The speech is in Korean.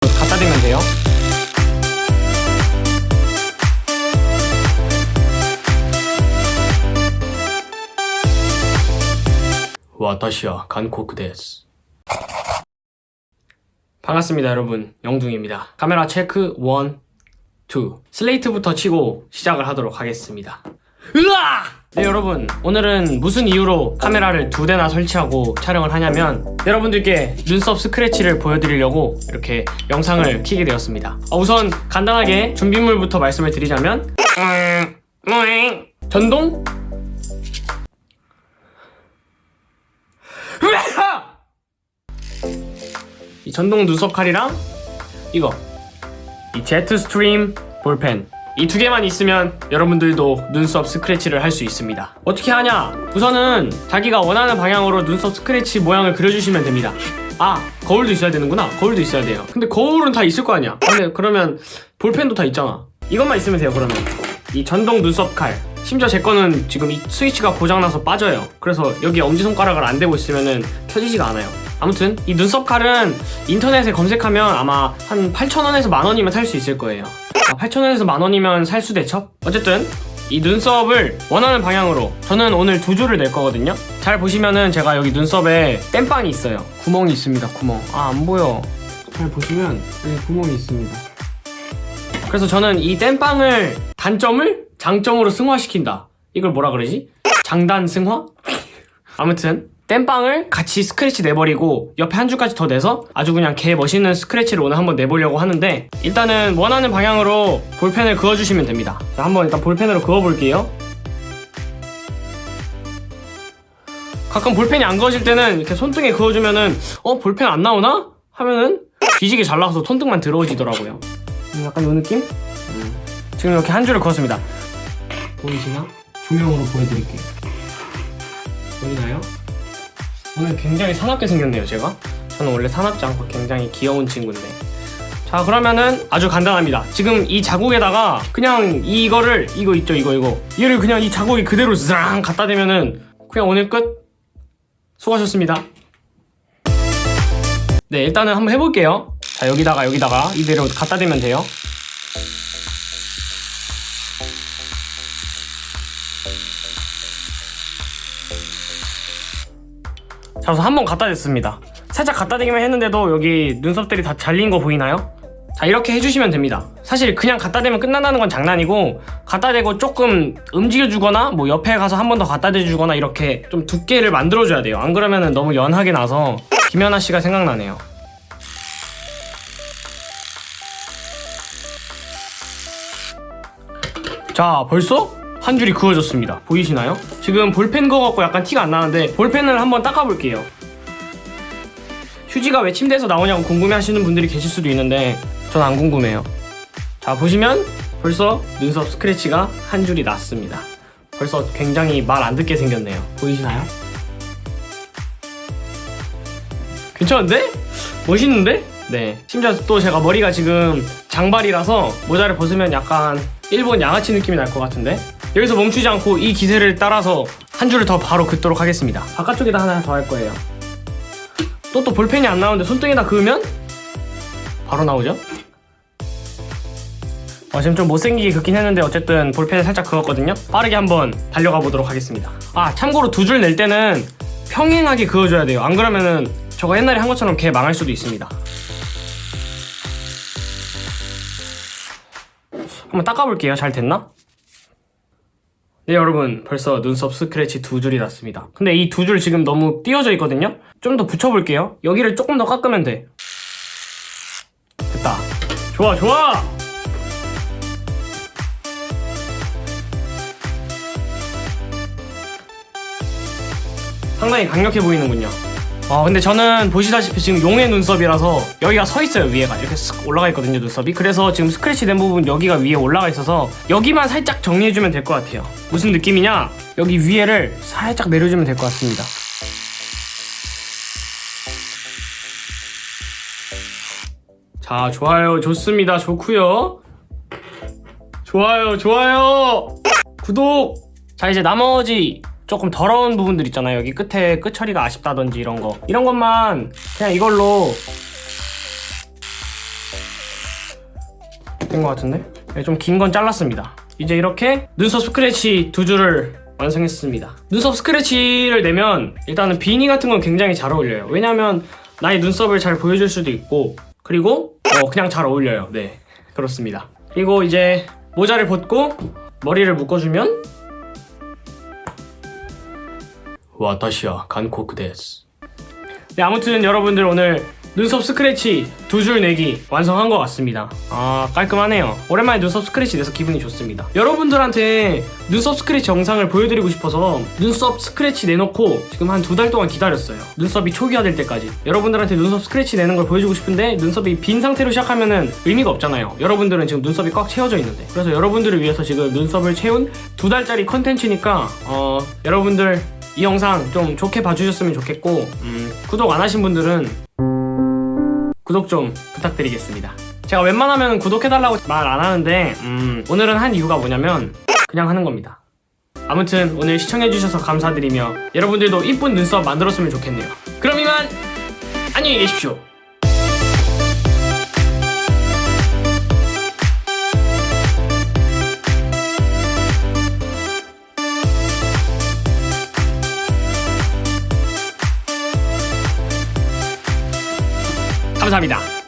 갖다 대면 돼요. 私は 한국 데스. 반갑습니다, 여러분. 영둥입니다. 카메라 체크 1, 2. 슬레이트부터 치고 시작을 하도록 하겠습니다. 으아! 네, 여러분. 오늘은 무슨 이유로 카메라를 두 대나 설치하고 촬영을 하냐면 여러분들께 눈썹 스크래치를 보여드리려고 이렇게 영상을 키게 되었습니다. 어, 우선 간단하게 준비물부터 말씀을 드리자면 전동! 이 전동 눈썹 칼이랑 이거 이 제트 스트림 볼펜 이 두 개만 있으면 여러분들도 눈썹 스크래치를 할 수 있습니다. 어떻게 하냐? 우선은 자기가 원하는 방향으로 눈썹 스크래치 모양을 그려주시면 됩니다. 아 거울도 있어야 되는구나. 거울도 있어야 돼요. 근데 거울은 다 있을 거 아니야. 근데 그러면 볼펜도 다 있잖아. 이것만 있으면 돼요 그러면. 이 전동 눈썹 칼. 심지어 제 거는 지금 이 스위치가 고장나서 빠져요. 그래서 여기 엄지손가락을 안 대고 있으면 켜지지가 않아요. 아무튼 이 눈썹 칼은 인터넷에 검색하면 아마 한 8,000원에서 만원이면 살 수 있을 거예요. 아, 8,000원에서 만원이면 살수 대첩? 어쨌든 이 눈썹을 원하는 방향으로 저는 오늘 두 줄을 낼 거거든요 잘 보시면은 제가 여기 눈썹에 땜빵이 있어요 구멍이 있습니다 구멍 아 안 보여 잘 보시면 여기 구멍이 있습니다 그래서 저는 이 땜빵을 단점을 장점으로 승화시킨다 이걸 뭐라 그러지? 장단 승화? 아무튼 땜빵을 같이 스크래치 내버리고 옆에 한 줄까지 더 내서 아주 그냥 개 멋있는 스크래치를 오늘 한번 내보려고 하는데 일단은 원하는 방향으로 볼펜을 그어주시면 됩니다 자 한번 일단 볼펜으로 그어볼게요 가끔 볼펜이 안 그어질 때는 이렇게 손등에 그어주면은 어 볼펜 안 나오나? 하면은 뒤지게 잘 나와서 손등만 들어오지더라고요 음, 약간 요 느낌? 음. 지금 이렇게 한 줄을 그었습니다 보이시나? 조명으로 보여드릴게요 보이나요? 오늘 굉장히 사납게 생겼네요 제가. 저는 원래 사납지 않고 굉장히 귀여운 친구인데. 자 그러면은 아주 간단합니다. 지금 이 자국에다가 그냥 이거를 이거 있죠 이거 이거. 얘를 그냥 이 자국이 그대로 zz랑 갖다 대면은 그냥 오늘 끝. 수고하셨습니다. 네 일단은 한번 해볼게요. 자 여기다가 여기다가 이대로 갖다 대면 돼요 자 한번 갖다 댔습니다. 살짝 갖다 대기만 했는데도 여기 눈썹들이 다 잘린 거 보이나요? 자 이렇게 해주시면 됩니다. 사실 그냥 갖다 대면 끝난다는 건 장난이고 갖다 대고 조금 움직여주거나 뭐 옆에 가서 한 번 더 갖다 대주거나 이렇게 좀 두께를 만들어줘야 돼요. 안 그러면 너무 연하게 나서 김연아 씨가 생각나네요. 자 벌써 한 줄이 그어졌습니다 보이시나요? 지금 볼펜 그어갖고 약간 티가 안 나는데 볼펜을 한번 닦아볼게요 휴지가 왜 침대에서 나오냐고 궁금해 하시는 분들이 계실 수도 있는데 전 안 궁금해요 자 보시면 벌써 눈썹 스크래치가 한 줄이 났습니다 벌써 굉장히 말 안 듣게 생겼네요 보이시나요? 괜찮은데? 멋있는데? 네 심지어 또 제가 머리가 지금 장발이라서 모자를 벗으면 약간 일본 양아치 느낌이 날 것 같은데 여기서 멈추지 않고 이 기세를 따라서 한 줄을 더 바로 긋도록 하겠습니다. 바깥쪽에다 하나 더 할 거예요. 또 또 볼펜이 안 나오는데 손등에다 그으면 바로 나오죠? 어, 지금 좀 못생기게 긋긴 했는데 어쨌든 볼펜을 살짝 그었거든요. 빠르게 한번 달려가 보도록 하겠습니다. 아 참고로 두 줄 낼 때는 평행하게 그어줘야 돼요. 안 그러면은 저거 옛날에 한 것처럼 개 망할 수도 있습니다. 한번 닦아볼게요. 잘 됐나? 네 여러분 벌써 눈썹 스크래치 두 줄이 났습니다. 근데 이 두 줄 지금 너무 띄어져 있거든요? 좀 더 붙여볼게요. 여기를 조금 더 깎으면 돼. 됐다. 좋아 좋아! 상당히 강력해 보이는군요 어 근데 저는 보시다시피 지금 용의 눈썹이라서 여기가 서 있어요 위에가. 이렇게 쓱 올라가 있거든요 눈썹이. 그래서 지금 스크래치 된 부분 여기가 위에 올라가 있어서 여기만 살짝 정리해주면 될 것 같아요. 무슨 느낌이냐? 여기 위에를 살짝 내려주면 될 것 같습니다. 자 좋아요. 좋습니다. 좋구요. 좋아요. 좋아요. 구독! 자 이제 나머지 조금 더러운 부분들 있잖아요. 여기 끝에 끝 처리가 아쉽다든지 이런 거. 이런 것만 그냥 이걸로 된 것 같은데? 네, 좀긴 건 잘랐습니다. 이제 이렇게 눈썹 스크래치 두 줄을 완성했습니다. 눈썹 스크래치를 내면 일단은 비니 같은 건 굉장히 잘 어울려요. 왜냐면 나의 눈썹을 잘 보여줄 수도 있고 그리고 어, 그냥 잘 어울려요. 네 그렇습니다. 그리고 이제 모자를 벗고 머리를 묶어주면 와타시야 간코크 데스 네 아무튼 여러분들 오늘 눈썹 스크래치 두 줄 내기 완성한 것 같습니다. 아 깔끔하네요. 오랜만에 눈썹 스크래치 내서 기분이 좋습니다. 여러분들한테 눈썹 스크래치 영상을 보여드리고 싶어서 눈썹 스크래치 내놓고 지금 한 두 달 동안 기다렸어요. 눈썹이 초기화될 때까지. 여러분들한테 눈썹 스크래치 내는 걸 보여주고 싶은데 눈썹이 빈 상태로 시작하면 은 의미가 없잖아요. 여러분들은 지금 눈썹이 꽉 채워져 있는데. 그래서 여러분들을 위해서 지금 눈썹을 채운 두 달짜리 컨텐츠니까 어 여러분들 이 영상 좀 좋게 봐주셨으면 좋겠고 음, 구독 안 하신 분들은 구독 좀 부탁드리겠습니다. 제가 웬만하면 구독해달라고 말 안 하는데 음, 오늘은 한 이유가 뭐냐면 그냥 하는 겁니다. 아무튼 오늘 시청해주셔서 감사드리며 여러분들도 이쁜 눈썹 만들었으면 좋겠네요. 그럼 이만 안녕히 계십시오. 감사합니다.